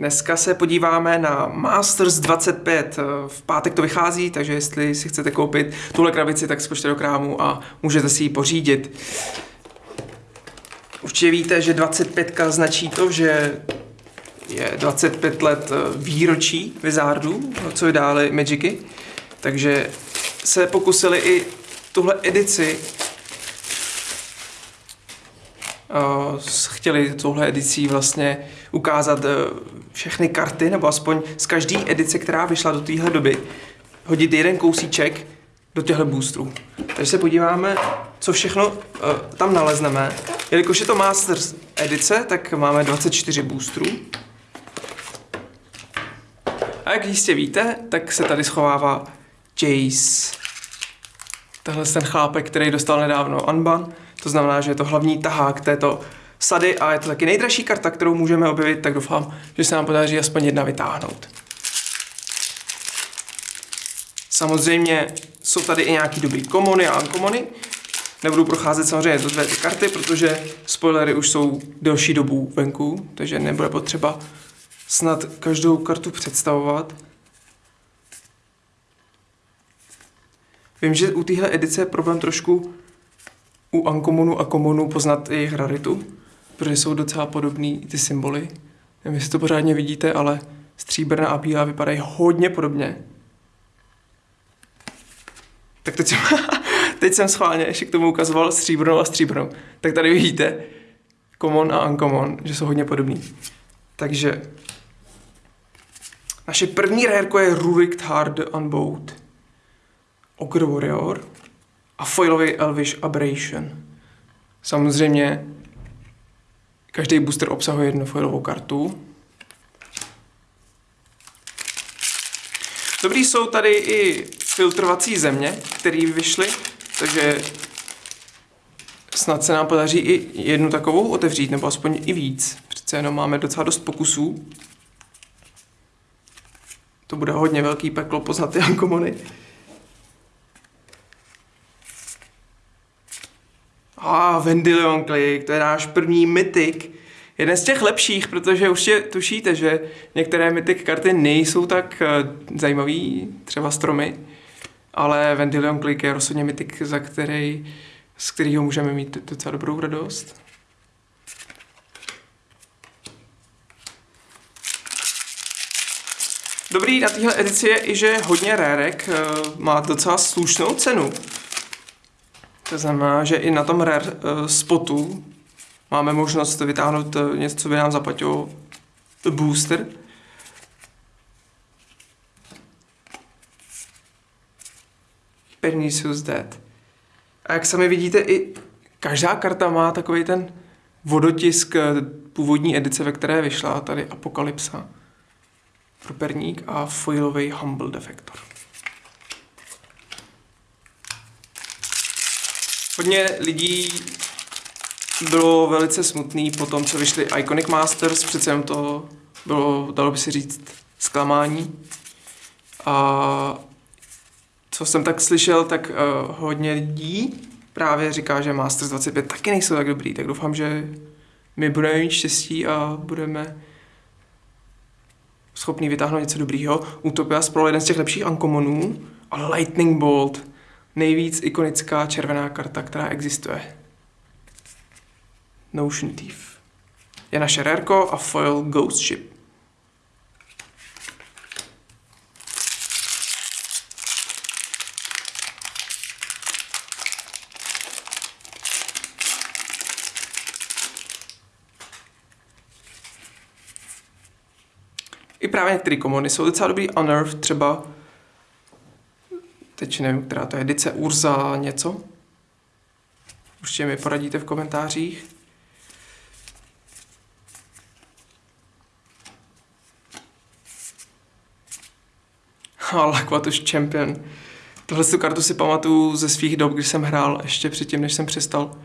dneska se podíváme na Masters 25. V pátek to vychází, takže jestli si chcete koupit tuhle krabici, tak skočte do krámu a můžete si ji pořídit. Určitě víte, že 25 značí to, že je 25 let výročí Wizardů, co vydali Magicy, takže se pokusili i tuhle edici chtěli touhle edicí vlastně ukázat uh, všechny karty, nebo aspoň z každé edice, která vyšla do téhle doby, hodit jeden kousíček do těchto boostrů. Takže se podíváme, co všechno uh, tam nalezneme. Jelikož je to Masters edice, tak máme 24 boostrů. A jak jistě víte, tak se tady schovává Jace. Tahle ten chlápek, který dostal nedávno Unban. To znamená, že je to hlavní tahák této sady a je to taky nejdražší karta, kterou můžeme objevit, tak doufám, že se nám podaří aspoň jedna vytáhnout. Samozřejmě jsou tady i nějaký dobrý komony a unkomony. Nebudu procházet samozřejmě to dvě ty karty, protože spoilery už jsou delší dobu venku, takže nebude potřeba snad každou kartu představovat. Vím, že u téhle edice je problém trošku u Uncommonu a Commonu poznat jejich raritu, protože jsou docela podobný ty symboly. Nevím, jestli to pořádně vidíte, ale stříbrná a bílá vypadají hodně podobně. Tak teď jsem, teď jsem schválně ještě k tomu ukazoval stříbrnou a stříbrnou. Tak tady vidíte common a uncommon, že jsou hodně podobný. Takže naše první rareko je Rurik Hard Unboat, Ogre Warrior a foilový Elvish Aberration. Samozřejmě každý booster obsahuje jednu foilovou kartu. Dobrý jsou tady i filtrovací země, které vyšly, takže snad se nám podaří i jednu takovou otevřít, nebo aspoň i víc. Přece jenom máme docela dost pokusů. To bude hodně velký peklo poznat ty ankomony. A ah, Vendilion Click, to je náš první mytik. Jeden z těch lepších, protože už je, tušíte, že některé mytik karty nejsou tak uh, zajímavý, třeba stromy, ale Vendilion Click je rozhodně mytik, za který, z kterého můžeme mít docela dobrou radost. Dobrý na téhle edici je i, že hodně rérek uh, má docela slušnou cenu. To znamená, že i na tom rare uh, spotu máme možnost vytáhnout uh, něco, co by nám zaplatilo booster. Pernicious Dead. A jak sami vidíte, i každá karta má takový ten vodotisk původní edice, ve které vyšla, tady Apokalypsa pro perník a foilový Humble Defektor. Hodně lidí bylo velice smutný po tom, co vyšly Iconic Masters, přece jenom to bylo, dalo by si říct, zklamání. A co jsem tak slyšel, tak uh, hodně lidí právě říká, že Masters 25 taky nejsou tak dobrý, tak doufám, že my budeme mít štěstí a budeme schopný vytáhnout něco dobrýho. Utopia spolu jeden z těch lepších unkommonů, ale Lightning Bolt, nejvíc ikonická červená karta, která existuje. Notion Thief. Je naše rarko a foil Ghost Ship. I právě některé komony jsou docela dobrý. Unearth třeba, teď nevím, která to je, edice Urza něco. Určitě mi poradíte v komentářích. Lakvatus Champion. Tohle tu kartu si pamatuju ze svých dob, když jsem hrál ještě předtím, než jsem přestal.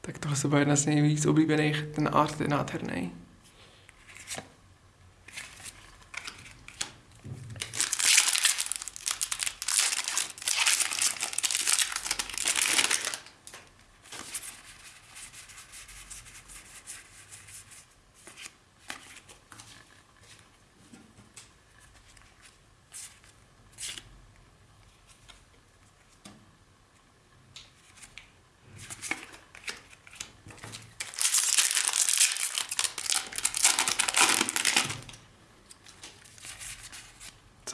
Tak tohle se byla jedna z nejvíc oblíbených, ten art je nádherný.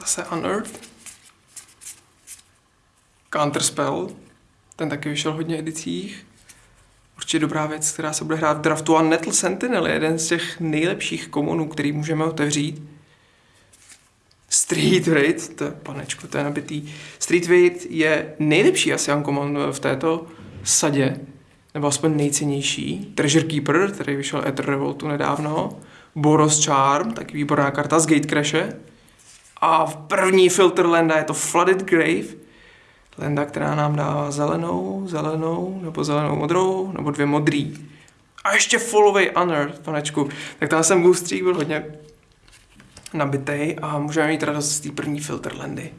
Zase Unearth. Counterspell. Ten taky vyšel hodně edicích. Určitě dobrá věc, která se bude hrát v draftu. A Nettle Sentinel je jeden z těch nejlepších komunů, který můžeme otevřít. Street Raid, to je panečko, to je nabitý. Street Raid je nejlepší asi uncommon v této sadě, nebo aspoň nejcennější. Treasure Keeper, který vyšel Ether Revoltu nedávno. Boros Charm, taky výborná karta z Gatecrashe. A v první filter lenda je to Flooded Grave, lenda, která nám dává zelenou, zelenou, nebo zelenou modrou, nebo dvě modrý. A ještě Followay Honor, panečku. Tak tam jsem boostřík byl hodně nabitej a můžeme mít radost z té první filter lendy.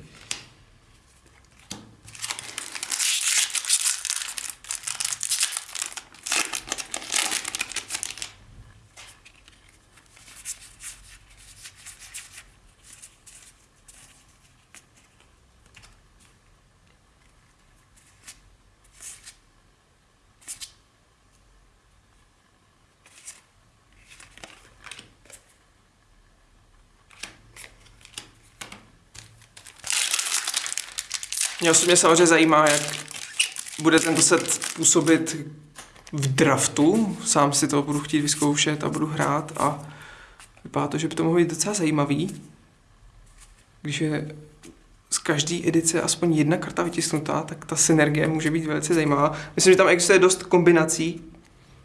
Mě osobně samozřejmě zajímá, jak bude tento set působit v draftu. Sám si to budu chtít vyzkoušet a budu hrát a vypadá to, že by to mohlo být docela zajímavý. Když je z každé edice aspoň jedna karta vytisknutá, tak ta synergie může být velice zajímavá. Myslím, že tam existuje dost kombinací,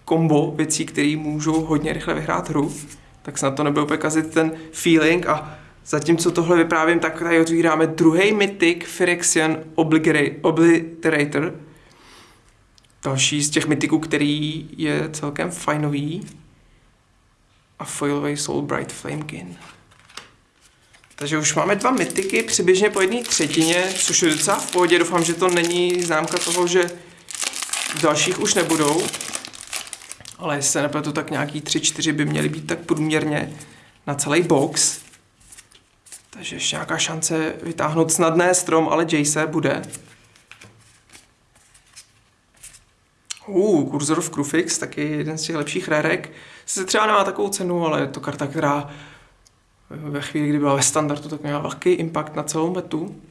kombo věcí, které můžou hodně rychle vyhrát hru, tak snad to nebude úplně kazit ten feeling a Zatímco tohle vyprávím, tak tady otvíráme druhý mytik Phyrexian Obliterator. Další z těch mytiků, který je celkem fajnový. A foilový Soulbright Flamekin. Takže už máme dva mytiky přibližně po jedné třetině, což je docela v pohodě. Doufám, že to není známka toho, že dalších už nebudou. Ale jestli se nepletu, tak nějaký 3-4 by měly být tak průměrně na celý box. Takže ještě nějaká šance vytáhnout snadné strom, ale Jace bude. Uh, Cursor of Crufix, taky jeden z těch lepších rérek. Se třeba nemá takovou cenu, ale je to karta, která ve chvíli, kdy byla ve standardu, tak měla velký impact na celou metu.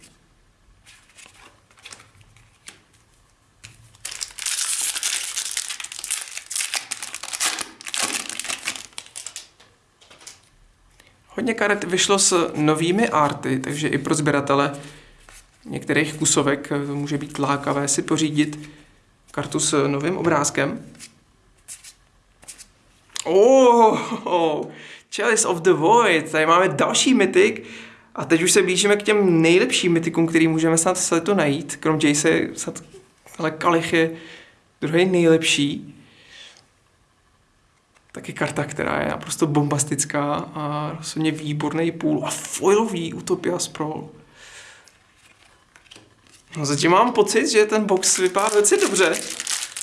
Hodně karet vyšlo s novými arty, takže i pro sběratele některých kusovek to může být lákavé si pořídit kartu s novým obrázkem. Oh, oh, Chalice of the Void, tady máme další mytik a teď už se blížíme k těm nejlepším mytikům, který můžeme snad se to najít. Krom Jace, ale Kalich je druhý nejlepší taky karta, která je naprosto bombastická a rozhodně výborný půl a foilový Utopia Sprawl. No zatím mám pocit, že ten box vypadá velice dobře.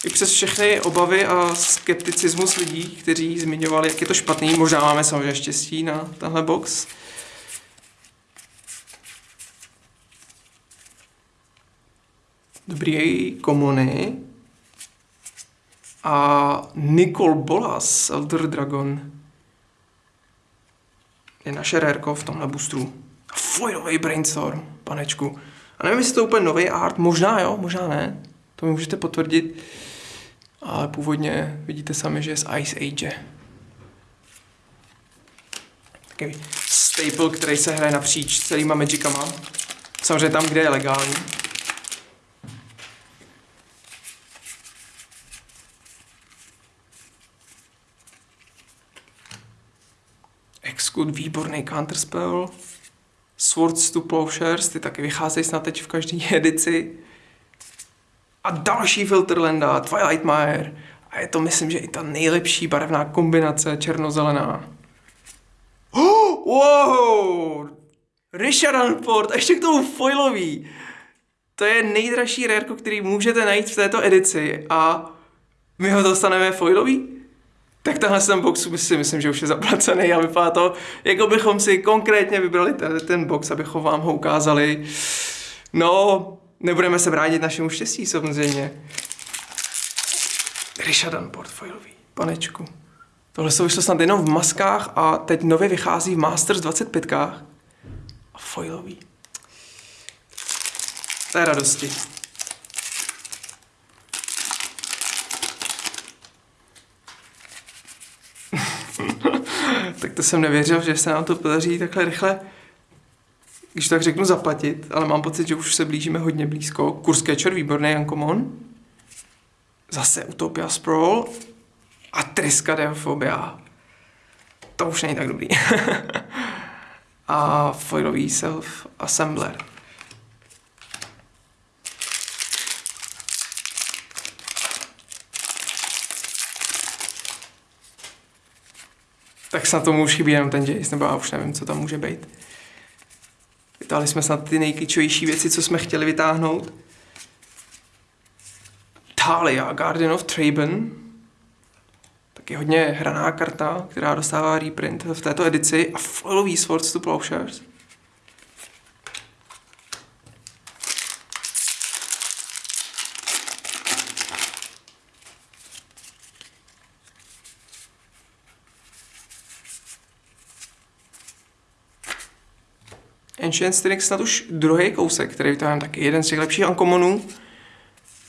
I přes všechny obavy a skepticismus lidí, kteří zmiňovali, jak je to špatný. Možná máme samozřejmě štěstí na tenhle box. Dobrý komony a Nicole Bolas, Elder Dragon, je naše rérko v tomhle boostru. Foilový brainstorm, panečku. A nevím, jestli to je úplně nový art, možná jo, možná ne. To mi můžete potvrdit. Ale původně vidíte sami, že je z Ice Age. Takový staple, který se hraje napříč celýma Magicama. Samozřejmě tam, kde je legální. Execute, výborný counterspell. Swords to Plowshares, ty taky vycházejí snad teď v každé edici. A další Filterlanda, Twilight Mire. A je to, myslím, že i ta nejlepší barevná kombinace černozelená. Oh, wow! Richard Unford, a ještě k tomu foilový. To je nejdražší rareko, který můžete najít v této edici a my ho dostaneme foilový? Tak tenhle ten box si myslím, že už je zaplacený a vypadá to, jako bychom si konkrétně vybrali ten, ten box, abychom vám ho ukázali. No, nebudeme se bránit našemu štěstí samozřejmě. Rishadan portfoilový, panečku. Tohle jsou vyšlo snad jenom v maskách a teď nově vychází v Masters 25. A foilový. To je radosti. Tak to jsem nevěřil, že se nám to podaří takhle rychle, když tak řeknu, zaplatit, ale mám pocit, že už se blížíme hodně blízko. Kurs Catcher, výborný Uncommon. Zase Utopia Sprawl a Triska Deofobia. To už není tak dobrý. a foilový self tak snad tomu už chybí jenom ten Jace, nebo já už nevím, co tam může být. Vytáhli jsme snad ty nejklíčovější věci, co jsme chtěli vytáhnout. Talia, Guardian of Traben. Taky hodně hraná karta, která dostává reprint v této edici. A foilový Swords to Plowshares. Ancient Strix snad už druhý kousek, který vytáhám taky jeden z těch lepších Uncommonů.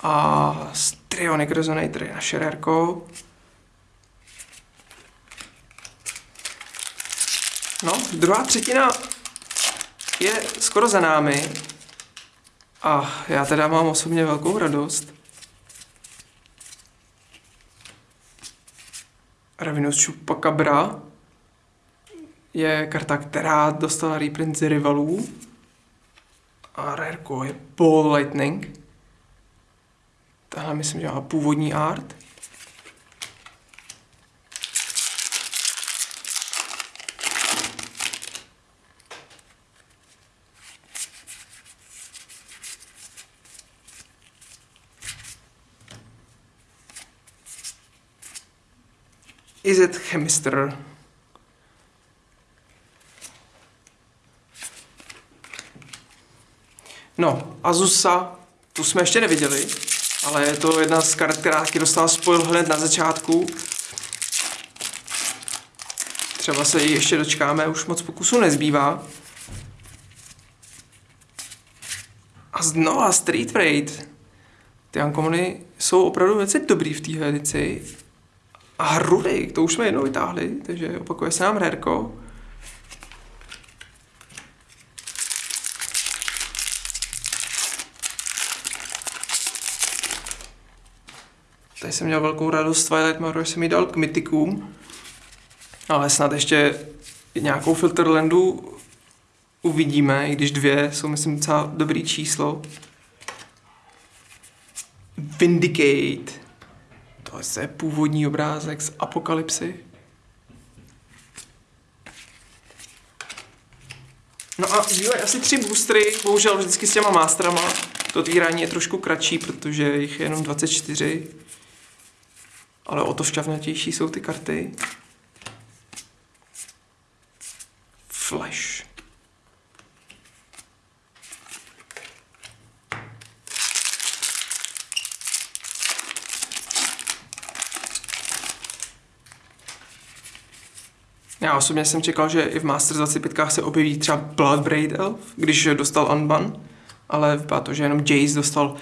A Strionic Resonator je naše rarko. No, druhá třetina je skoro za námi. A já teda mám osobně velkou radost. Ravenous Chupacabra je karta, která dostala reprint z rivalů. A rareko je Ball Lightning. Tahle myslím, že má původní art. Is it chemister? No, Azusa, tu jsme ještě neviděli, ale je to jedna z karet, která taky dostala spojil hned na začátku. Třeba se ji ještě dočkáme, už moc pokusu nezbývá. A znova Street Raid. Ty Uncommony jsou opravdu velice dobrý v téhle edici. A Rudik, to už jsme jednou vytáhli, takže opakuje se nám Rerko. Tady jsem měl velkou radost Twilight Mirror, jsem ji dal k mytikům, ale snad ještě nějakou Filterlandu uvidíme, i když dvě jsou, myslím, docela dobrý číslo. Vindicate. To je původní obrázek z Apokalypsy. No a zbývají asi tři boostry, bohužel vždycky s těma mástrama. To otvírání je trošku kratší, protože jich je jenom 24 ale o to šťavnatější jsou ty karty. Flash. Já osobně jsem čekal, že i v Masters 25 se objeví třeba Bloodbraid Elf, když dostal Unban, ale vypadá to, že jenom Jace dostal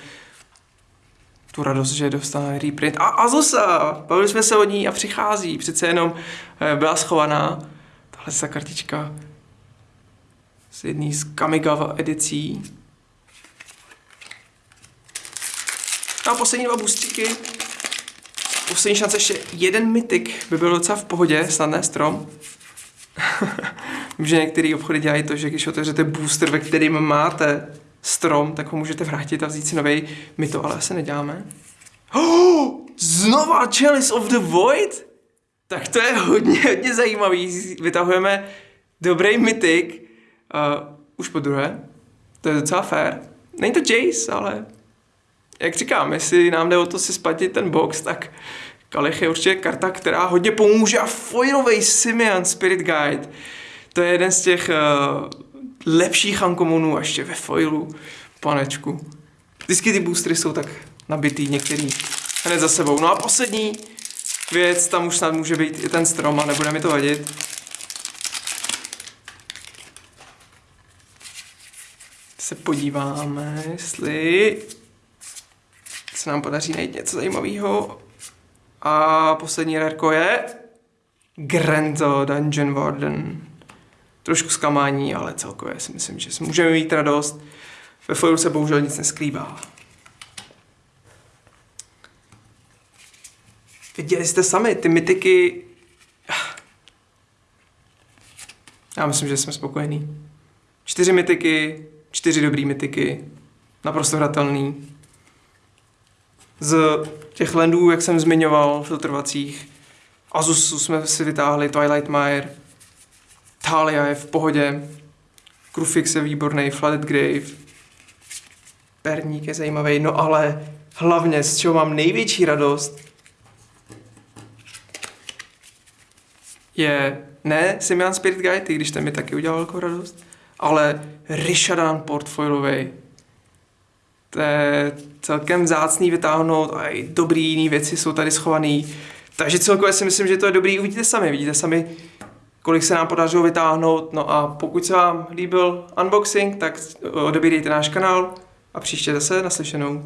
tu radost, že dostane reprint. A Azusa, bavili jsme se o ní a přichází, přece jenom eh, byla schovaná. Tahle ta kartička z jedný z Kamigawa edicí. A poslední dva boostříky. Poslední šance ještě jeden mytik by byl docela v pohodě, snadné strom. Vím, že některé obchody dělají to, že když otevřete booster, ve kterým máte strom, tak ho můžete vrátit a vzít si nový. My to ale asi neděláme. Oh, znova Chalice of the Void? Tak to je hodně, hodně zajímavý. Vytahujeme dobrý mytik. Uh, už po druhé. To je docela fair. Není to Jace, ale jak říkám, jestli nám jde o to si splatit ten box, tak Kalich je určitě karta, která hodně pomůže a foilový Simeon Spirit Guide. To je jeden z těch uh, lepších unkommonů a ještě ve foilu, panečku. Vždycky ty boostry jsou tak nabitý některý hned za sebou. No a poslední věc, tam už snad může být i ten strom a nebude mi to vadit. se podíváme, jestli se nám podaří najít něco zajímavého. A poslední rarko je Grento Dungeon Warden. Trošku zklamání, ale celkově si myslím, že si můžeme mít radost. Ve foilu se bohužel nic neskrývá. Viděli jste sami, ty mytiky... Já myslím, že jsme spokojení. Čtyři mytiky, čtyři dobrý mytiky, naprosto hratelný. Z těch landů, jak jsem zmiňoval, filtrovacích, Azusu jsme si vytáhli, Twilight Mire, Talia je v pohodě, Krufix je výborný, Flooded Grave, Perník je zajímavý, no ale hlavně, z čeho mám největší radost, je ne Simian Spirit Guide, i když ten mi taky udělal velkou radost, ale Rishadan portfoilový. To je celkem zácný vytáhnout a i dobrý jiný věci jsou tady schované. Takže celkově si myslím, že to je dobrý. Uvidíte sami, vidíte sami, kolik se nám podařilo vytáhnout. No a pokud se vám líbil unboxing, tak odebírejte náš kanál a příště zase naslyšenou.